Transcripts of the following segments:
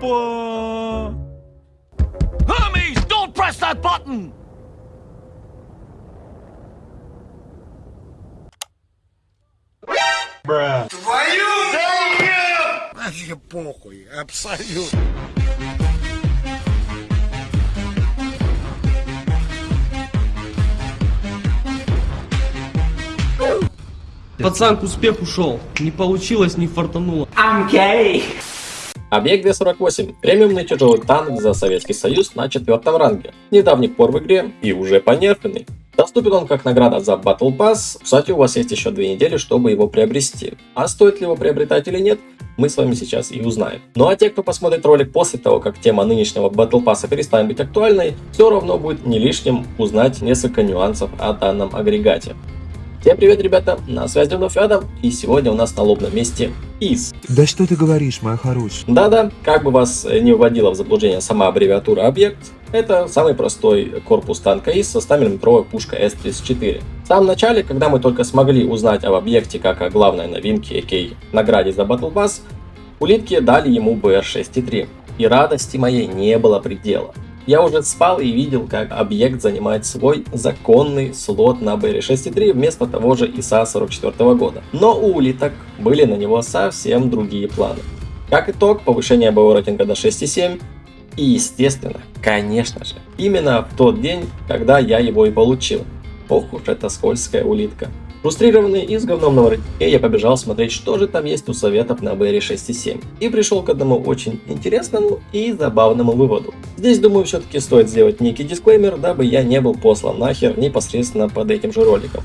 Опа! Hermes, don't press that button! Вообще похуй, абсолютно. Пацан к успеху шел. Не получилось, не фартануло. Объект Д-48 – премиумный тяжелый танк за Советский Союз на четвертом ранге, недавних пор в игре и уже понерфенный. Доступен он как награда за Battle Pass, кстати у вас есть еще две недели, чтобы его приобрести. А стоит ли его приобретать или нет, мы с вами сейчас и узнаем. Ну а те, кто посмотрит ролик после того, как тема нынешнего Battle Pass перестанет быть актуальной, все равно будет не лишним узнать несколько нюансов о данном агрегате. Всем привет, ребята, на связи вновь Адам, и сегодня у нас на лобном месте ИС. Да что ты говоришь, моя хорошая? Да-да, как бы вас не вводила в заблуждение сама аббревиатура объект, это самый простой корпус танка ИС со 100 мм пушкой С-34. В самом начале, когда мы только смогли узнать об объекте как о главной новинке, а.к.а. награде за Battle Pass, улитки дали ему БР-6.3, и радости моей не было предела. Я уже спал и видел, как объект занимает свой законный слот на BR-6.3 вместо того же ИСа 44 года. Но у улиток были на него совсем другие планы. Как итог, повышение БО рейтинга до 6.7 и естественно, конечно же, именно в тот день, когда я его и получил. Ох уж эта скользкая улитка. Фрустрированный и с говном на воротнике, я побежал смотреть, что же там есть у советов на BR 6.7. И пришел к одному очень интересному и забавному выводу. Здесь, думаю, все-таки стоит сделать некий дисклеймер, дабы я не был послан нахер непосредственно под этим же роликом.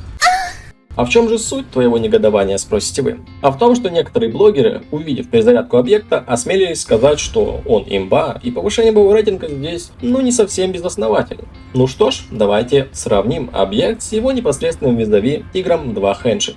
А в чем же суть твоего негодования, спросите вы? А в том, что некоторые блогеры, увидев перезарядку объекта, осмелились сказать, что он имба, и повышение боевого рейтинга здесь, ну, не совсем безосновательно. Ну что ж, давайте сравним объект с его непосредственным визави Тигром 2 Хенши.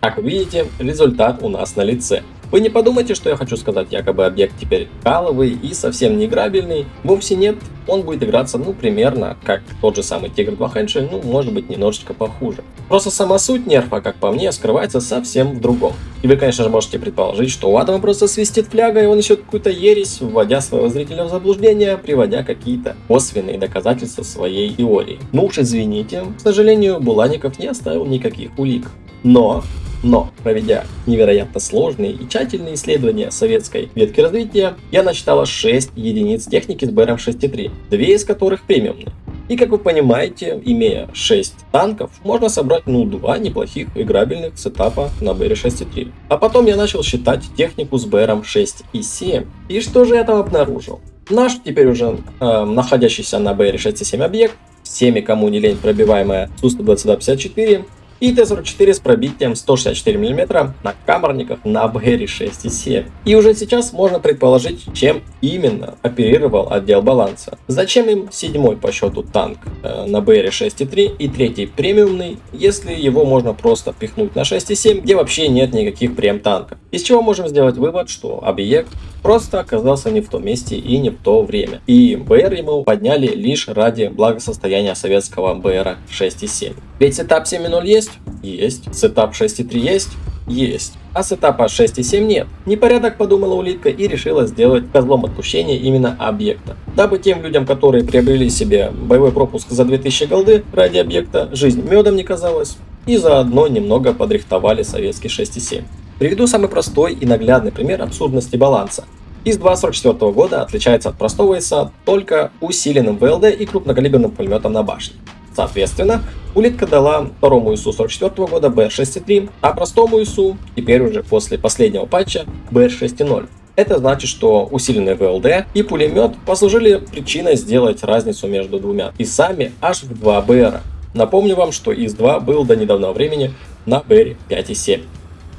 Как видите, результат у нас на лице. Вы не подумайте, что я хочу сказать, якобы объект теперь каловый и совсем не играбельный. Вовсе нет, он будет играться, ну, примерно как тот же самый Тигр 2 Хенши, ну, может быть, немножечко похуже. Просто сама суть нерфа, как по мне, скрывается совсем в другом. И вы, конечно же, можете предположить, что у Адама просто свистит фляга, и он несет какую-то ересь, вводя своего зрителя в заблуждение, приводя какие-то косвенные доказательства своей теории. Ну уж извините, к сожалению, Булаников не оставил никаких улик. Но но, проведя невероятно сложные и тщательные исследования советской ветки развития, я насчитала 6 единиц техники с БРМ 6.3, две из которых премиумные. И как вы понимаете, имея 6 танков, можно собрать ну два неплохих играбельных сетапа на БР 6.3. А потом я начал считать технику с БРом 6 и 7. И что же я там обнаружил? Наш теперь уже э, находящийся на БР 6.7 объект, всеми кому не лень пробиваемая Су-122-54, и Т-44 с пробитием 164 мм на камерниках на БР-6,7. И уже сейчас можно предположить, чем именно оперировал отдел баланса. Зачем им седьмой по счету танк э, на БР-6,3 и третий премиумный, если его можно просто пихнуть на 6,7, где вообще нет никаких прем-танков. Из чего можем сделать вывод, что объект просто оказался не в том месте и не в то время. И БР ему подняли лишь ради благосостояния советского БР 6.7. Ведь сетап 7.0 есть? Есть. Сетап 6.3 есть? Есть. А сетапа 6.7 нет. Непорядок подумала улитка и решила сделать козлом отпущения именно объекта. Дабы тем людям, которые приобрели себе боевой пропуск за 2000 голды ради объекта, жизнь медом не казалась. И заодно немного подрихтовали советский 6.7. Приведу самый простой и наглядный пример абсурдности баланса. ИС-2 44 года отличается от простого ИСа только усиленным ВЛД и крупнокалиберным пулеметом на башне. Соответственно, улитка дала второму ИСу 44 года BR-6.3, а простому ИСу, теперь уже после последнего патча, BR-6.0. Это значит, что усиленный ВЛД и пулемет послужили причиной сделать разницу между двумя ИСами аж в 2 БР. Напомню вам, что ИС-2 был до недавнего времени на БР 5.7.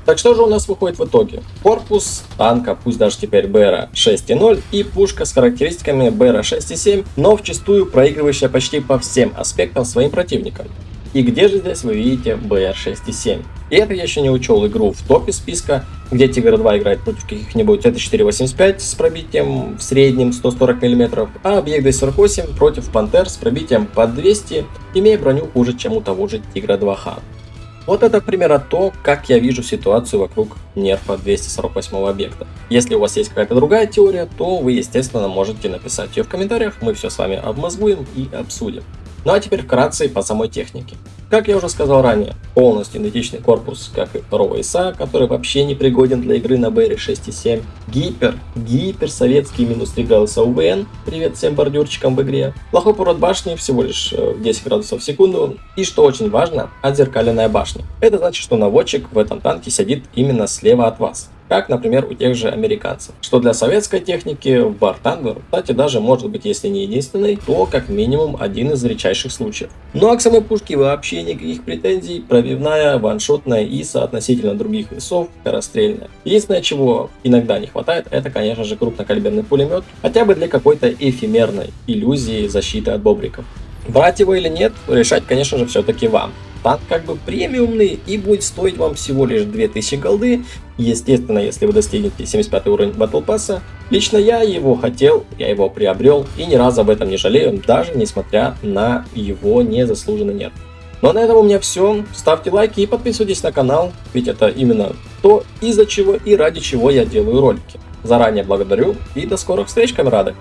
Так что же у нас выходит в итоге? Корпус танка, пусть даже теперь БР 6.0 и пушка с характеристиками БР 6.7, но вчастую проигрывающая почти по всем аспектам своим противникам. И где же здесь вы видите БР 6.7? И это я еще не учел игру в топе списка, где Тигр 2 играет против каких-нибудь Т485 с пробитием в среднем 140 мм, а Объект 248 против Пантер с пробитием под 200, имея броню хуже, чем у того же Тигра 2Х. Вот это, к примеру, то, как я вижу ситуацию вокруг нерфа 248 объекта. Если у вас есть какая-то другая теория, то вы, естественно, можете написать ее в комментариях, мы все с вами обмозгуем и обсудим. Ну а теперь вкратце по самой технике. Как я уже сказал ранее, полностью идентичный корпус, как и второго ИСа, который вообще не пригоден для игры на BR 6.7. Гипер, гипер советский минус 3 градуса УВН, привет всем бордюрчикам в игре. Плохой поворот башни, всего лишь 10 э, градусов в секунду. И что очень важно, отзеркаленная башня. Это значит, что наводчик в этом танке сидит именно слева от вас как, например, у тех же американцев. Что для советской техники War Thunder, кстати, даже может быть, если не единственный, то как минимум один из редчайших случаев. Ну а к самой пушке вообще никаких претензий, пробивная, ваншотная ИСа относительно других весов, скорострельная. Единственное, чего иногда не хватает, это, конечно же, крупнокалиберный пулемет, хотя бы для какой-то эфемерной иллюзии защиты от бобриков. Брать его или нет, решать, конечно же, все-таки вам танк как бы премиумный и будет стоить вам всего лишь 2000 голды. Естественно, если вы достигнете 75 уровень Battle Pass. Лично я его хотел, я его приобрел и ни разу об этом не жалею, даже несмотря на его незаслуженный нерв. Ну а на этом у меня все. Ставьте лайки и подписывайтесь на канал, ведь это именно то, из-за чего и ради чего я делаю ролики. Заранее благодарю и до скорых встреч, камерады!